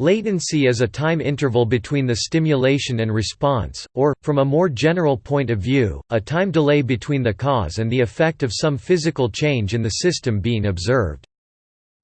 Latency is a time interval between the stimulation and response, or, from a more general point of view, a time delay between the cause and the effect of some physical change in the system being observed.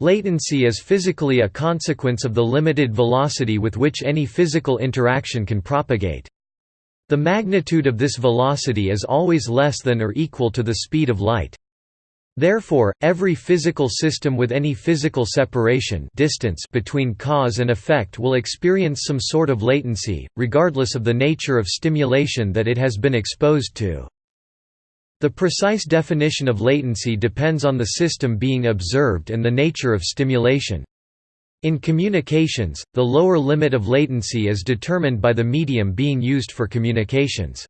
Latency is physically a consequence of the limited velocity with which any physical interaction can propagate. The magnitude of this velocity is always less than or equal to the speed of light. Therefore, every physical system with any physical separation distance between cause and effect will experience some sort of latency, regardless of the nature of stimulation that it has been exposed to. The precise definition of latency depends on the system being observed and the nature of stimulation. In communications, the lower limit of latency is determined by the medium being used for communications.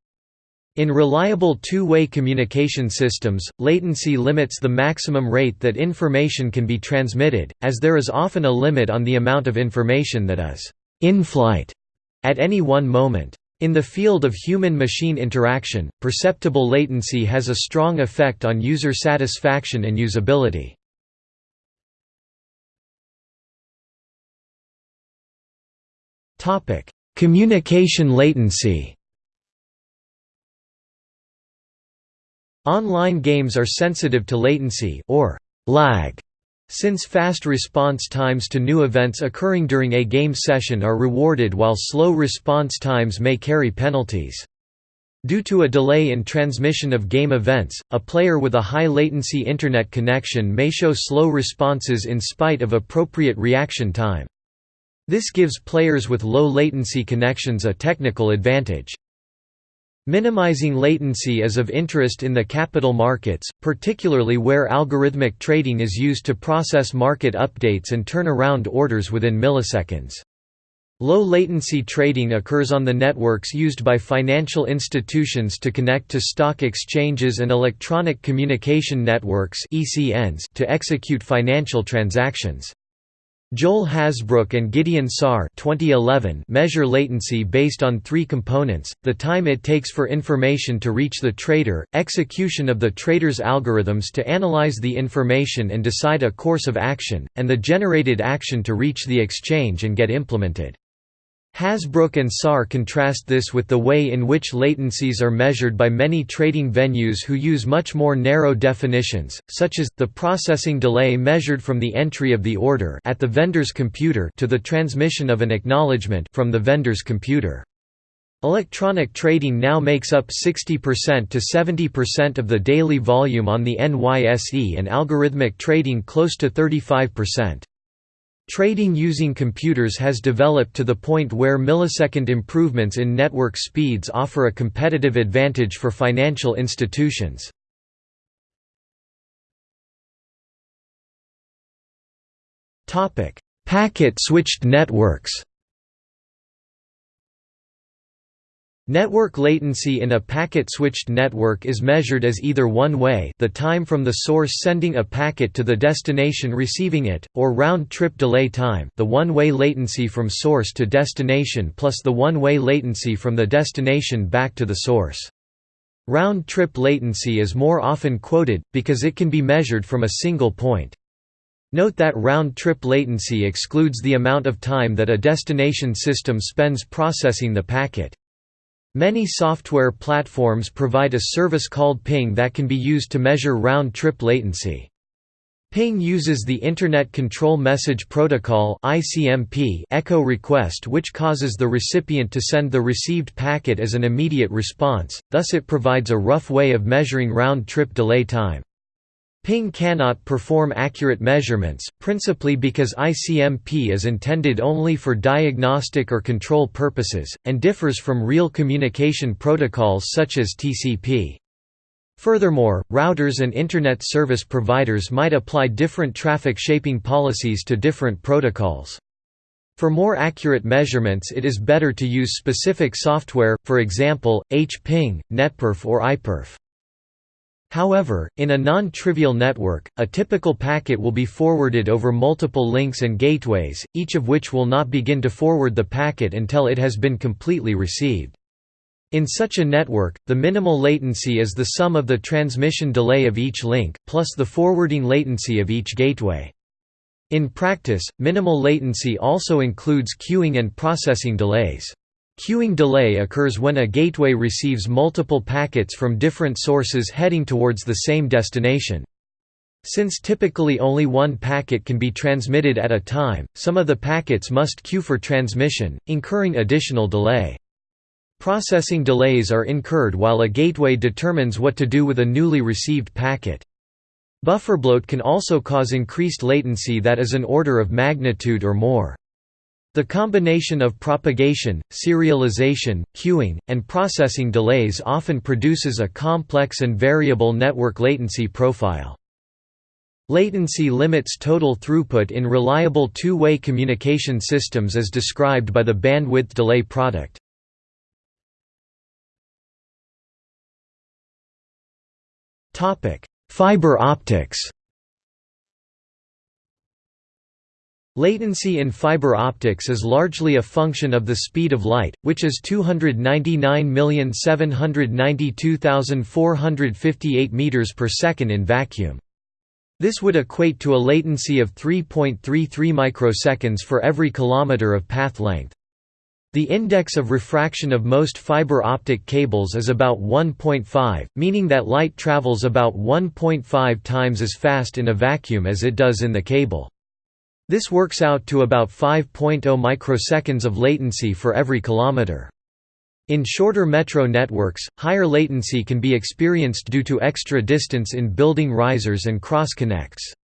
In reliable two-way communication systems, latency limits the maximum rate that information can be transmitted, as there is often a limit on the amount of information that is in flight at any one moment. In the field of human-machine interaction, perceptible latency has a strong effect on user satisfaction and usability. Communication latency Online games are sensitive to latency or lag, since fast response times to new events occurring during a game session are rewarded while slow response times may carry penalties. Due to a delay in transmission of game events, a player with a high latency internet connection may show slow responses in spite of appropriate reaction time. This gives players with low latency connections a technical advantage. Minimizing latency is of interest in the capital markets, particularly where algorithmic trading is used to process market updates and turn around orders within milliseconds. Low latency trading occurs on the networks used by financial institutions to connect to stock exchanges and electronic communication networks to execute financial transactions. Joel Hasbrouck and Gideon Saar 2011 measure latency based on three components, the time it takes for information to reach the trader, execution of the trader's algorithms to analyze the information and decide a course of action, and the generated action to reach the exchange and get implemented. Hasbrouck and Saar contrast this with the way in which latencies are measured by many trading venues who use much more narrow definitions, such as, the processing delay measured from the entry of the order at the vendor's computer to the transmission of an acknowledgement from the vendor's computer. Electronic trading now makes up 60% to 70% of the daily volume on the NYSE and algorithmic trading close to 35%. Trading using computers has developed to the point where millisecond improvements in network speeds offer a competitive advantage for financial institutions. Packet-switched networks Network latency in a packet-switched network is measured as either one-way the time from the source sending a packet to the destination receiving it, or round-trip delay time the one-way latency from source to destination plus the one-way latency from the destination back to the source. Round-trip latency is more often quoted, because it can be measured from a single point. Note that round-trip latency excludes the amount of time that a destination system spends processing the packet. Many software platforms provide a service called ping that can be used to measure round-trip latency. Ping uses the Internet Control Message Protocol echo request which causes the recipient to send the received packet as an immediate response, thus it provides a rough way of measuring round-trip delay time. Ping cannot perform accurate measurements, principally because ICMP is intended only for diagnostic or control purposes, and differs from real communication protocols such as TCP. Furthermore, routers and Internet service providers might apply different traffic shaping policies to different protocols. For more accurate measurements it is better to use specific software, for example, HPing, NetPerf or iPerf. However, in a non-trivial network, a typical packet will be forwarded over multiple links and gateways, each of which will not begin to forward the packet until it has been completely received. In such a network, the minimal latency is the sum of the transmission delay of each link, plus the forwarding latency of each gateway. In practice, minimal latency also includes queuing and processing delays. Queuing delay occurs when a gateway receives multiple packets from different sources heading towards the same destination. Since typically only one packet can be transmitted at a time, some of the packets must queue for transmission, incurring additional delay. Processing delays are incurred while a gateway determines what to do with a newly received packet. Buffer bloat can also cause increased latency that is an order of magnitude or more. The combination of propagation, serialization, queuing, and processing delays often produces a complex and variable network latency profile. Latency limits total throughput in reliable two-way communication systems as described by the bandwidth delay product. Fiber optics Latency in fiber optics is largely a function of the speed of light, which is 299,792,458 meters per second in vacuum. This would equate to a latency of 3.33 microseconds for every kilometer of path length. The index of refraction of most fiber optic cables is about 1.5, meaning that light travels about 1.5 times as fast in a vacuum as it does in the cable. This works out to about 5.0 microseconds of latency for every kilometer. In shorter metro networks, higher latency can be experienced due to extra distance in building risers and cross-connects.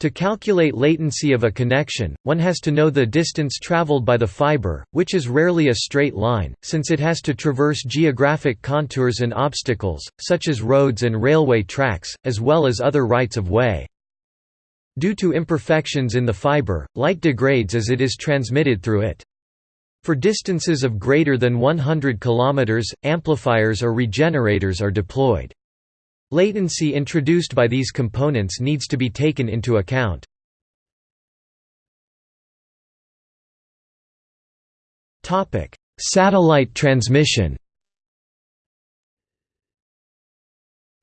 To calculate latency of a connection, one has to know the distance traveled by the fiber, which is rarely a straight line, since it has to traverse geographic contours and obstacles, such as roads and railway tracks, as well as other rights of way. Due to imperfections in the fiber, light degrades as it is transmitted through it. For distances of greater than 100 km, amplifiers or regenerators are deployed. Latency introduced by these components needs to be taken into account. Satellite transmission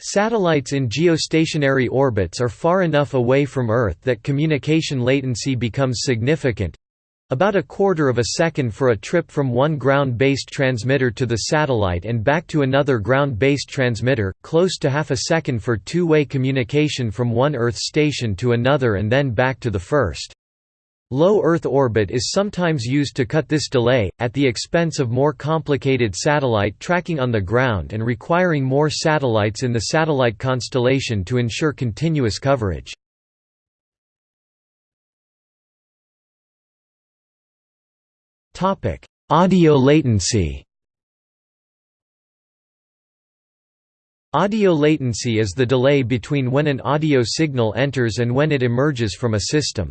Satellites in geostationary orbits are far enough away from Earth that communication latency becomes significant, about a quarter of a second for a trip from one ground-based transmitter to the satellite and back to another ground-based transmitter, close to half a second for two-way communication from one Earth station to another and then back to the first. Low Earth orbit is sometimes used to cut this delay, at the expense of more complicated satellite tracking on the ground and requiring more satellites in the satellite constellation to ensure continuous coverage. Audio latency Audio latency is the delay between when an audio signal enters and when it emerges from a system.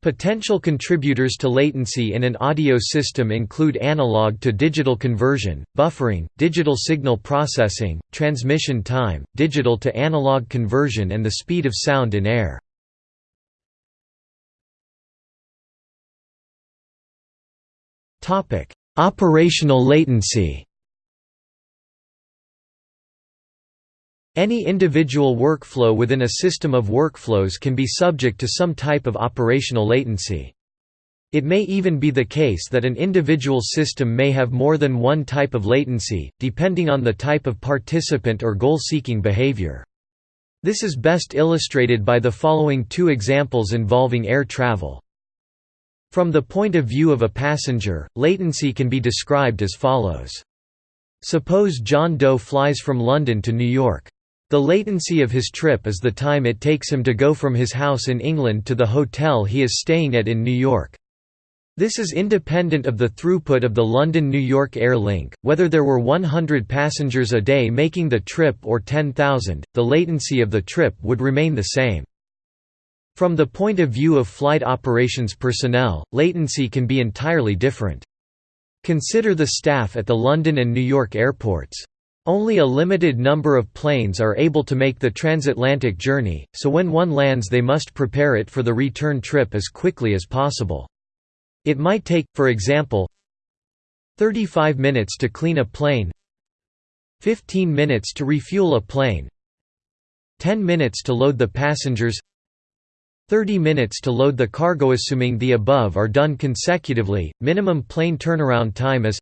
Potential contributors to latency in an audio system include analog to digital conversion, buffering, digital signal processing, transmission time, digital to analog conversion and the speed of sound in air. Operational latency. Any individual workflow within a system of workflows can be subject to some type of operational latency. It may even be the case that an individual system may have more than one type of latency, depending on the type of participant or goal-seeking behavior. This is best illustrated by the following two examples involving air travel. From the point of view of a passenger, latency can be described as follows. Suppose John Doe flies from London to New York. The latency of his trip is the time it takes him to go from his house in England to the hotel he is staying at in New York. This is independent of the throughput of the London–New York Air Link, whether there were 100 passengers a day making the trip or 10,000, the latency of the trip would remain the same. From the point of view of flight operations personnel, latency can be entirely different. Consider the staff at the London and New York airports. Only a limited number of planes are able to make the transatlantic journey, so when one lands they must prepare it for the return trip as quickly as possible. It might take, for example, 35 minutes to clean a plane 15 minutes to refuel a plane 10 minutes to load the passengers 30 minutes to load the cargo assuming the above are done consecutively, minimum plane turnaround time is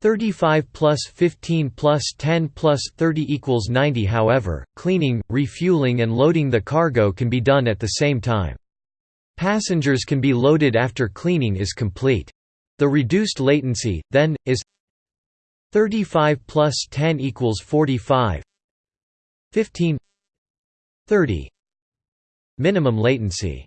35 plus 15 plus 10 plus 30 equals 90 however, cleaning, refueling and loading the cargo can be done at the same time. Passengers can be loaded after cleaning is complete. The reduced latency, then, is 35 plus 10 equals 45 15 30 Minimum latency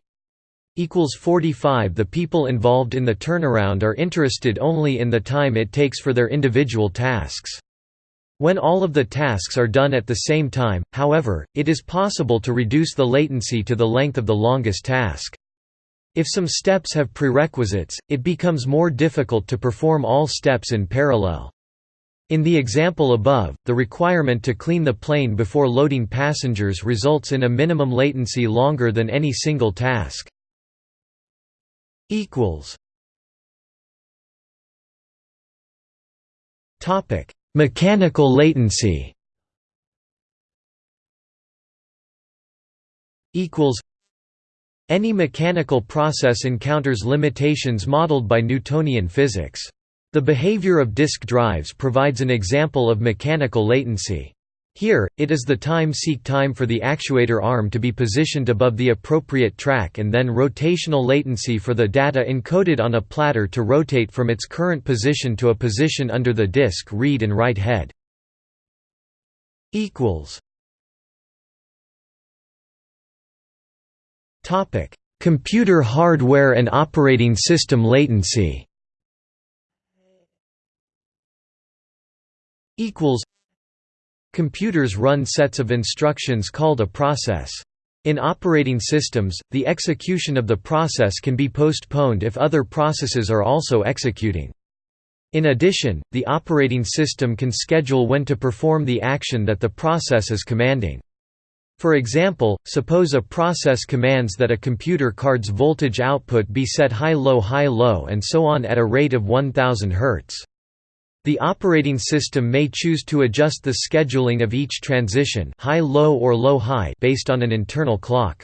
45 The people involved in the turnaround are interested only in the time it takes for their individual tasks. When all of the tasks are done at the same time, however, it is possible to reduce the latency to the length of the longest task. If some steps have prerequisites, it becomes more difficult to perform all steps in parallel. In the example above, the requirement to clean the plane before loading passengers results in a minimum latency longer than any single task. Mechanical latency equals Any mechanical process encounters limitations modeled by Newtonian physics. The behavior of disk drives provides an example of mechanical latency. Here, it is the time-seek time for the actuator arm to be positioned above the appropriate track and then rotational latency for the data encoded on a platter to rotate from its current position to a position under the disk read and write head. Computer hardware and operating system latency. Equals Computers run sets of instructions called a process. In operating systems, the execution of the process can be postponed if other processes are also executing. In addition, the operating system can schedule when to perform the action that the process is commanding. For example, suppose a process commands that a computer card's voltage output be set high-low high-low and so on at a rate of 1000 Hz. The operating system may choose to adjust the scheduling of each transition high-low or low-high based on an internal clock.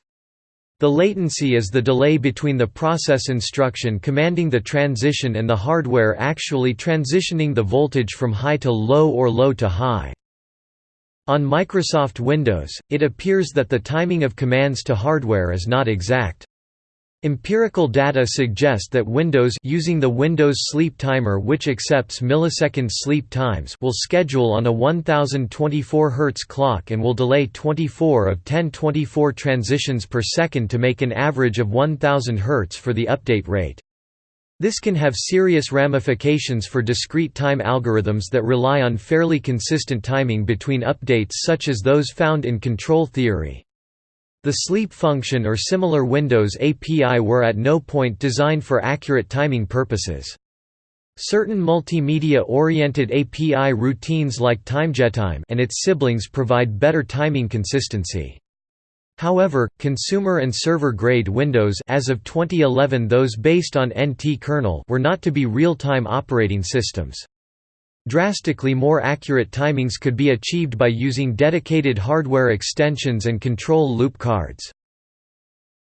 The latency is the delay between the process instruction commanding the transition and the hardware actually transitioning the voltage from high to low or low to high. On Microsoft Windows, it appears that the timing of commands to hardware is not exact. Empirical data suggest that Windows using the Windows Sleep Timer which accepts millisecond sleep times will schedule on a 1024 Hz clock and will delay 24 of 1024 transitions per second to make an average of 1000 Hz for the update rate. This can have serious ramifications for discrete time algorithms that rely on fairly consistent timing between updates such as those found in control theory. The sleep function or similar Windows API were at no point designed for accurate timing purposes. Certain multimedia-oriented API routines like timeGetTime and its siblings provide better timing consistency. However, consumer and server-grade Windows as of 2011 those based on NT kernel were not to be real-time operating systems. Drastically more accurate timings could be achieved by using dedicated hardware extensions and control loop cards.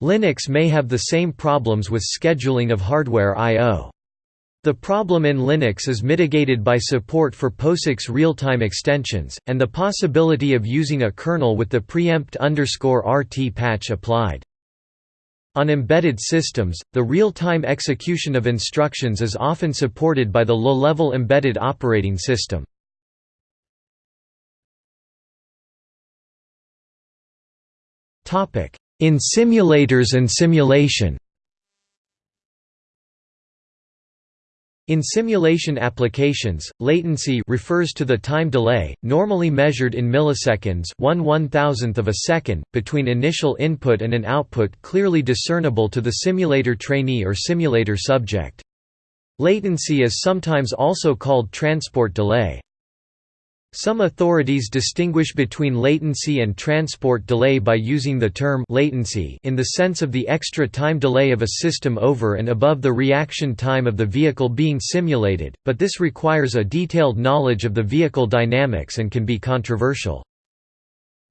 Linux may have the same problems with scheduling of hardware I.O. The problem in Linux is mitigated by support for POSIX real-time extensions, and the possibility of using a kernel with the preempt RT patch applied. On embedded systems, the real-time execution of instructions is often supported by the low-level embedded operating system. In simulators and simulation In simulation applications, latency refers to the time delay, normally measured in milliseconds 1 1,000th of a second, between initial input and an output clearly discernible to the simulator trainee or simulator subject. Latency is sometimes also called transport delay. Some authorities distinguish between latency and transport delay by using the term latency in the sense of the extra time delay of a system over and above the reaction time of the vehicle being simulated, but this requires a detailed knowledge of the vehicle dynamics and can be controversial.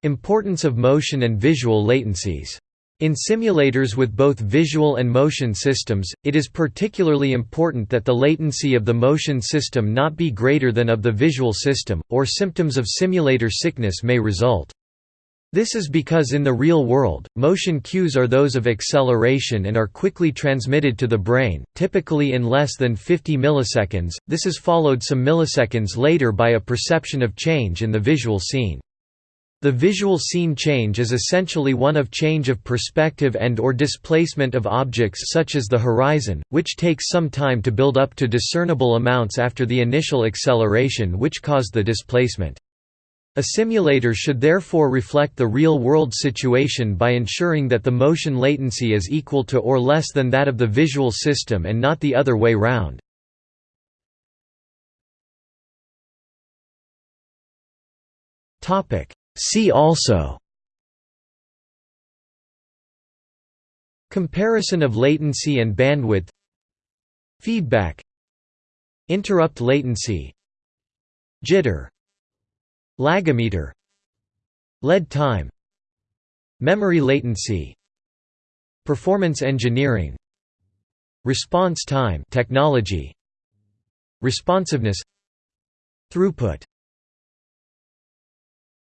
Importance of motion and visual latencies In simulators with both visual and motion systems, it is particularly important that the latency of the motion system not be greater than of the visual system, or symptoms of simulator sickness may result. This is because in the real world, motion cues are those of acceleration and are quickly transmitted to the brain, typically in less than 50 milliseconds. This is followed some milliseconds later by a perception of change in the visual scene. The visual scene change is essentially one of change of perspective and or displacement of objects such as the horizon, which takes some time to build up to discernible amounts after the initial acceleration which caused the displacement. A simulator should therefore reflect the real-world situation by ensuring that the motion latency is equal to or less than that of the visual system and not the other way round. Topic See also Comparison of latency and bandwidth Feedback Interrupt latency Jitter Lagometer Lead time Memory latency Performance engineering Response time technology Responsiveness Throughput